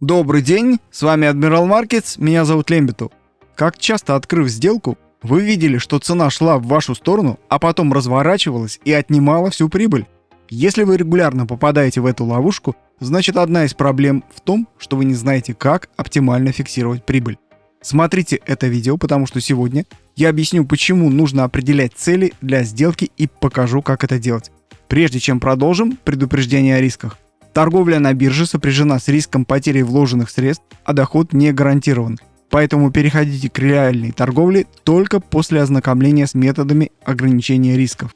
Добрый день, с вами Адмирал Маркетс, меня зовут Лембиту. Как часто открыв сделку, вы видели, что цена шла в вашу сторону, а потом разворачивалась и отнимала всю прибыль? Если вы регулярно попадаете в эту ловушку, значит одна из проблем в том, что вы не знаете, как оптимально фиксировать прибыль. Смотрите это видео, потому что сегодня я объясню, почему нужно определять цели для сделки и покажу, как это делать. Прежде чем продолжим, предупреждение о рисках. Торговля на бирже сопряжена с риском потери вложенных средств, а доход не гарантирован. Поэтому переходите к реальной торговле только после ознакомления с методами ограничения рисков.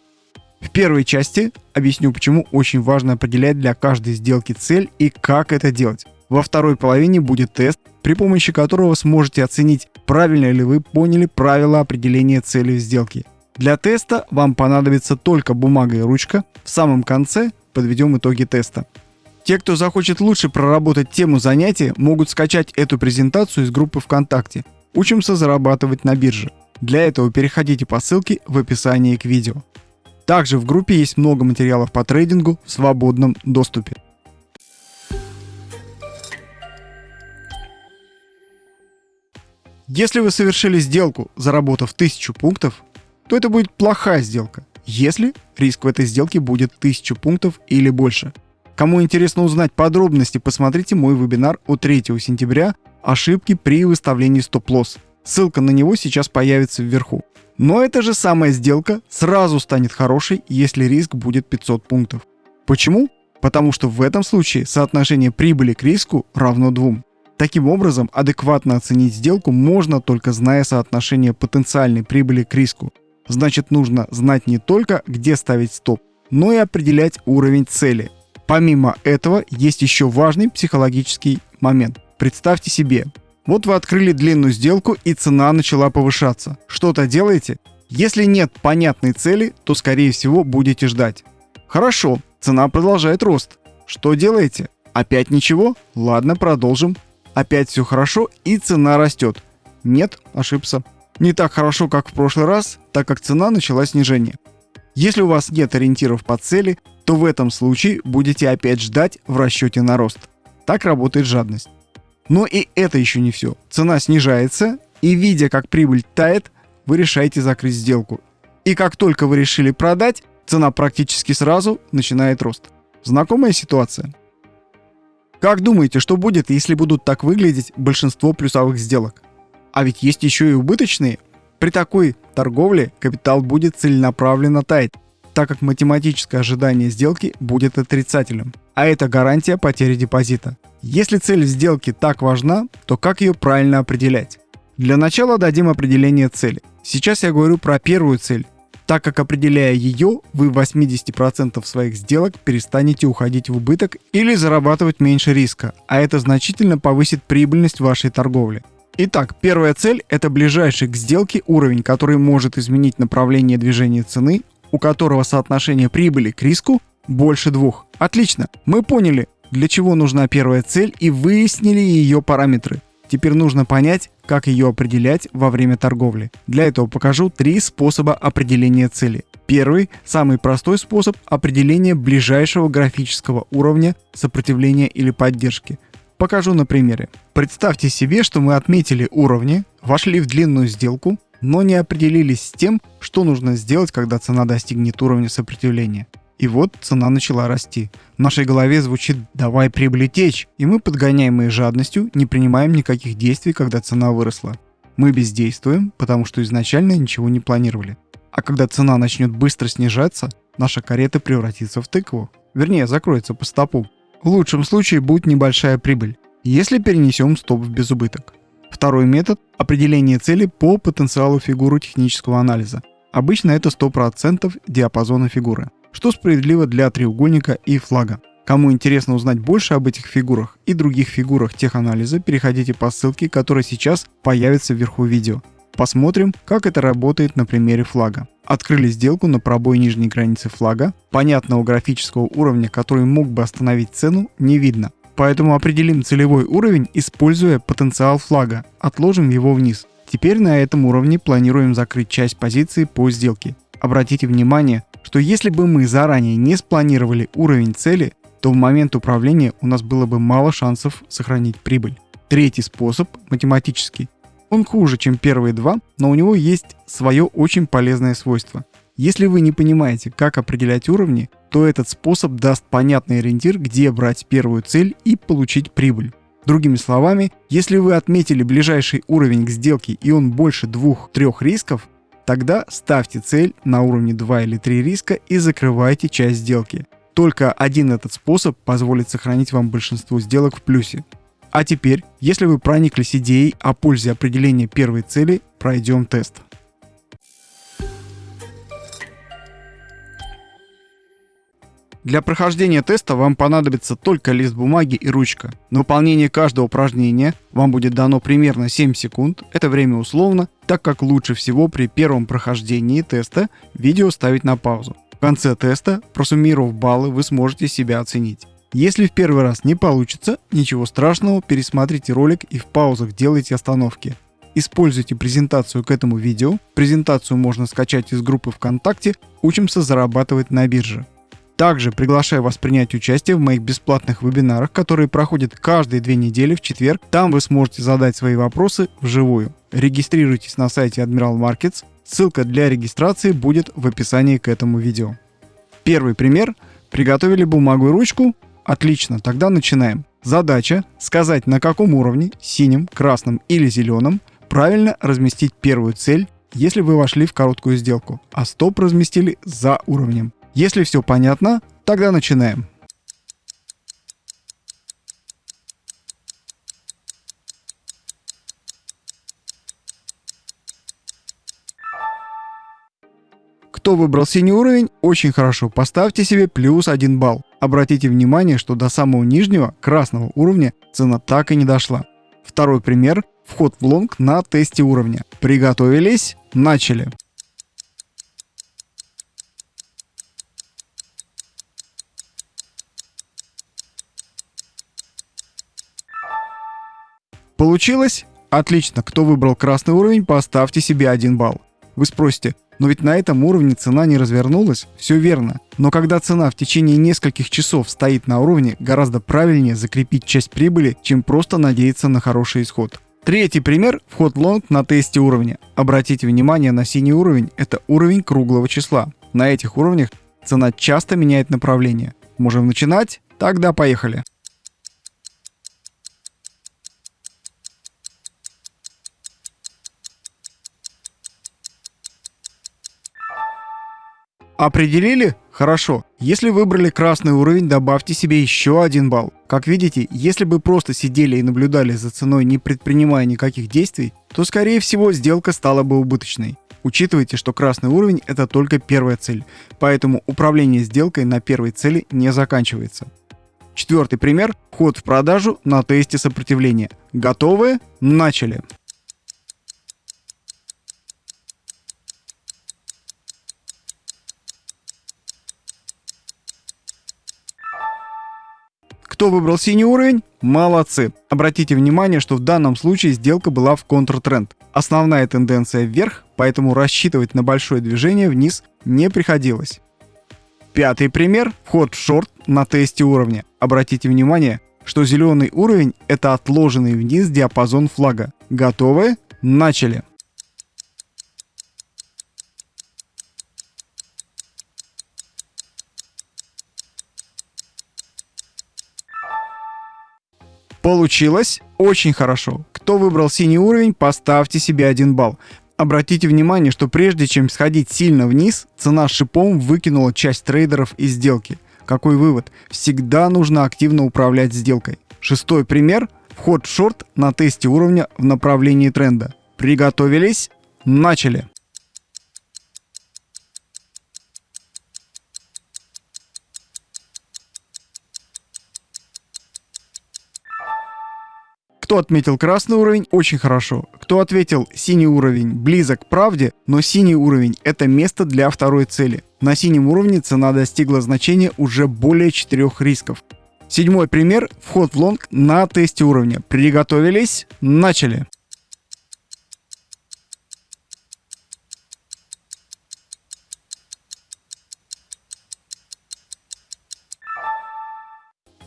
В первой части объясню, почему очень важно определять для каждой сделки цель и как это делать. Во второй половине будет тест, при помощи которого сможете оценить, правильно ли вы поняли правила определения цели сделки. Для теста вам понадобится только бумага и ручка. В самом конце подведем итоги теста. Те, кто захочет лучше проработать тему занятия, могут скачать эту презентацию из группы ВКонтакте «Учимся зарабатывать на бирже». Для этого переходите по ссылке в описании к видео. Также в группе есть много материалов по трейдингу в свободном доступе. Если вы совершили сделку, заработав 1000 пунктов, то это будет плохая сделка, если риск в этой сделке будет 1000 пунктов или больше – Кому интересно узнать подробности, посмотрите мой вебинар от 3 сентября «Ошибки при выставлении стоп-лосс». Ссылка на него сейчас появится вверху. Но эта же самая сделка сразу станет хорошей, если риск будет 500 пунктов. Почему? Потому что в этом случае соотношение прибыли к риску равно 2. Таким образом, адекватно оценить сделку можно только зная соотношение потенциальной прибыли к риску. Значит, нужно знать не только, где ставить стоп, но и определять уровень цели – Помимо этого, есть еще важный психологический момент. Представьте себе, вот вы открыли длинную сделку и цена начала повышаться. Что-то делаете? Если нет понятной цели, то скорее всего будете ждать. Хорошо, цена продолжает рост. Что делаете? Опять ничего? Ладно, продолжим. Опять все хорошо и цена растет. Нет, ошибся. Не так хорошо, как в прошлый раз, так как цена начала снижение. Если у вас нет ориентиров по цели, то в этом случае будете опять ждать в расчете на рост. Так работает жадность. Но и это еще не все. Цена снижается, и видя, как прибыль тает, вы решаете закрыть сделку. И как только вы решили продать, цена практически сразу начинает рост. Знакомая ситуация? Как думаете, что будет, если будут так выглядеть большинство плюсовых сделок? А ведь есть еще и убыточные. При такой торговле капитал будет целенаправленно таять так как математическое ожидание сделки будет отрицательным, а это гарантия потери депозита. Если цель сделки так важна, то как ее правильно определять? Для начала дадим определение цели. Сейчас я говорю про первую цель, так как определяя ее, вы в 80% своих сделок перестанете уходить в убыток или зарабатывать меньше риска, а это значительно повысит прибыльность вашей торговли. Итак, первая цель – это ближайший к сделке уровень, который может изменить направление движения цены у которого соотношение прибыли к риску больше двух. Отлично, мы поняли, для чего нужна первая цель и выяснили ее параметры. Теперь нужно понять, как ее определять во время торговли. Для этого покажу три способа определения цели. Первый, самый простой способ определения ближайшего графического уровня сопротивления или поддержки. Покажу на примере. Представьте себе, что мы отметили уровни, вошли в длинную сделку, но не определились с тем, что нужно сделать, когда цена достигнет уровня сопротивления. И вот цена начала расти. В нашей голове звучит «давай прибыли течь», и мы, подгоняемые жадностью, не принимаем никаких действий, когда цена выросла. Мы бездействуем, потому что изначально ничего не планировали. А когда цена начнет быстро снижаться, наша карета превратится в тыкву. Вернее, закроется по стопу. В лучшем случае будет небольшая прибыль, если перенесем стоп в безубыток. Второй метод – определение цели по потенциалу фигуры технического анализа. Обычно это 100% диапазона фигуры, что справедливо для треугольника и флага. Кому интересно узнать больше об этих фигурах и других фигурах теханализа, переходите по ссылке, которая сейчас появится вверху видео. Посмотрим, как это работает на примере флага. Открыли сделку на пробой нижней границы флага. Понятного графического уровня, который мог бы остановить цену, не видно. Поэтому определим целевой уровень, используя потенциал флага. Отложим его вниз. Теперь на этом уровне планируем закрыть часть позиции по сделке. Обратите внимание, что если бы мы заранее не спланировали уровень цели, то в момент управления у нас было бы мало шансов сохранить прибыль. Третий способ – математический. Он хуже, чем первые два, но у него есть свое очень полезное свойство. Если вы не понимаете, как определять уровни, то этот способ даст понятный ориентир, где брать первую цель и получить прибыль. Другими словами, если вы отметили ближайший уровень к сделке и он больше двух-трех рисков, тогда ставьте цель на уровне 2 или 3 риска и закрывайте часть сделки. Только один этот способ позволит сохранить вам большинство сделок в плюсе. А теперь, если вы прониклись идеей о пользе определения первой цели, пройдем тест. Для прохождения теста вам понадобится только лист бумаги и ручка. На выполнение каждого упражнения вам будет дано примерно 7 секунд, это время условно, так как лучше всего при первом прохождении теста видео ставить на паузу. В конце теста, просуммировав баллы, вы сможете себя оценить. Если в первый раз не получится, ничего страшного, пересмотрите ролик и в паузах делайте остановки. Используйте презентацию к этому видео. Презентацию можно скачать из группы ВКонтакте «Учимся зарабатывать на бирже». Также приглашаю вас принять участие в моих бесплатных вебинарах, которые проходят каждые две недели в четверг. Там вы сможете задать свои вопросы вживую. Регистрируйтесь на сайте Admiral Markets. Ссылка для регистрации будет в описании к этому видео. Первый пример. Приготовили бумагу и ручку? Отлично, тогда начинаем. Задача – сказать на каком уровне, синим, красным или зеленым, правильно разместить первую цель, если вы вошли в короткую сделку, а стоп разместили за уровнем. Если все понятно, тогда начинаем. Кто выбрал синий уровень, очень хорошо, поставьте себе плюс 1 балл. Обратите внимание, что до самого нижнего, красного уровня цена так и не дошла. Второй пример – вход в лонг на тесте уровня. Приготовились? Начали. Получилось? Отлично. Кто выбрал красный уровень, поставьте себе 1 балл. Вы спросите, но ведь на этом уровне цена не развернулась? Все верно. Но когда цена в течение нескольких часов стоит на уровне, гораздо правильнее закрепить часть прибыли, чем просто надеяться на хороший исход. Третий пример – вход лонг на тесте уровня. Обратите внимание на синий уровень – это уровень круглого числа. На этих уровнях цена часто меняет направление. Можем начинать? Тогда поехали. Определили? Хорошо. Если выбрали красный уровень, добавьте себе еще один балл. Как видите, если бы просто сидели и наблюдали за ценой, не предпринимая никаких действий, то скорее всего сделка стала бы убыточной. Учитывайте, что красный уровень это только первая цель, поэтому управление сделкой на первой цели не заканчивается. Четвертый пример – вход в продажу на тесте сопротивления. Готовы? Начали! Кто выбрал синий уровень? Молодцы. Обратите внимание, что в данном случае сделка была в контртренд. Основная тенденция вверх, поэтому рассчитывать на большое движение вниз не приходилось. Пятый пример – вход в шорт на тесте уровня. Обратите внимание, что зеленый уровень – это отложенный вниз диапазон флага. Готовы? Начали! Получилось очень хорошо. Кто выбрал синий уровень, поставьте себе один балл. Обратите внимание, что прежде чем сходить сильно вниз, цена шипом выкинула часть трейдеров из сделки. Какой вывод? Всегда нужно активно управлять сделкой. Шестой пример – вход в шорт на тесте уровня в направлении тренда. Приготовились? Начали! Кто отметил красный уровень, очень хорошо. Кто ответил синий уровень, близок к правде, но синий уровень это место для второй цели. На синем уровне цена достигла значения уже более 4 рисков. Седьмой пример – вход в лонг на тесте уровня. Приготовились? Начали!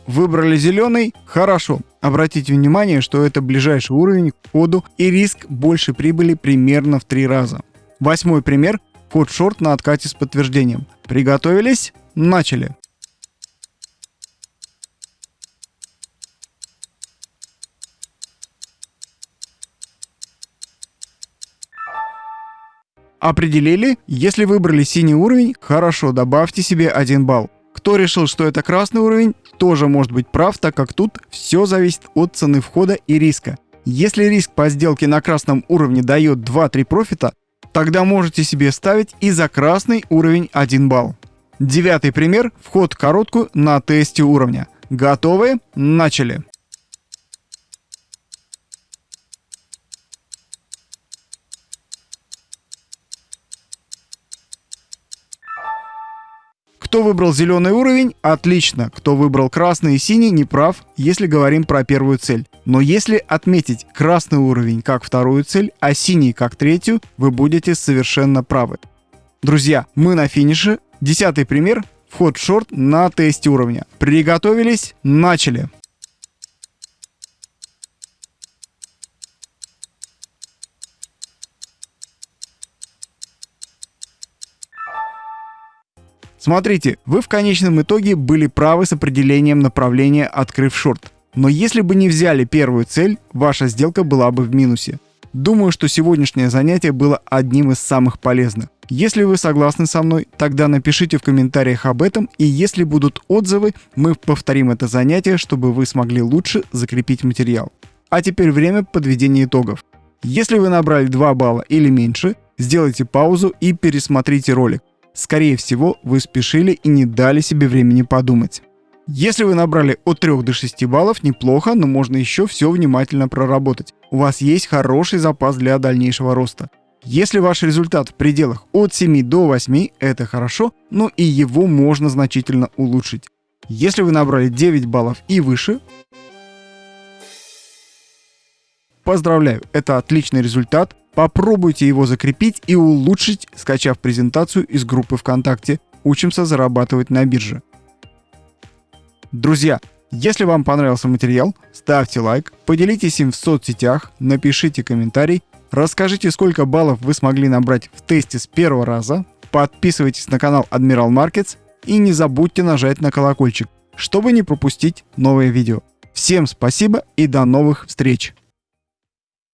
Выбрали зеленый? Хорошо. Обратите внимание, что это ближайший уровень к входу и риск больше прибыли примерно в три раза. Восьмой пример. Вход шорт на откате с подтверждением. Приготовились? Начали. Определили? Если выбрали синий уровень, хорошо, добавьте себе 1 балл. Кто решил, что это красный уровень, тоже может быть прав, так как тут все зависит от цены входа и риска. Если риск по сделке на красном уровне дает 2-3 профита, тогда можете себе ставить и за красный уровень 1 балл. Девятый пример – вход короткую на тесте уровня. Готовы? Начали! Кто выбрал зеленый уровень? Отлично. Кто выбрал красный и синий, не прав, если говорим про первую цель. Но если отметить красный уровень как вторую цель, а синий как третью, вы будете совершенно правы. Друзья, мы на финише. Десятый пример. Вход в шорт на тесте уровня. Приготовились? Начали. Смотрите, вы в конечном итоге были правы с определением направления, открыв шорт. Но если бы не взяли первую цель, ваша сделка была бы в минусе. Думаю, что сегодняшнее занятие было одним из самых полезных. Если вы согласны со мной, тогда напишите в комментариях об этом, и если будут отзывы, мы повторим это занятие, чтобы вы смогли лучше закрепить материал. А теперь время подведения итогов. Если вы набрали 2 балла или меньше, сделайте паузу и пересмотрите ролик. Скорее всего, вы спешили и не дали себе времени подумать. Если вы набрали от 3 до 6 баллов, неплохо, но можно еще все внимательно проработать. У вас есть хороший запас для дальнейшего роста. Если ваш результат в пределах от 7 до 8, это хорошо, но и его можно значительно улучшить. Если вы набрали 9 баллов и выше, поздравляю, это отличный результат, Попробуйте его закрепить и улучшить, скачав презентацию из группы ВКонтакте «Учимся зарабатывать на бирже». Друзья, если вам понравился материал, ставьте лайк, поделитесь им в соцсетях, напишите комментарий, расскажите, сколько баллов вы смогли набрать в тесте с первого раза, подписывайтесь на канал Admiral Markets и не забудьте нажать на колокольчик, чтобы не пропустить новые видео. Всем спасибо и до новых встреч!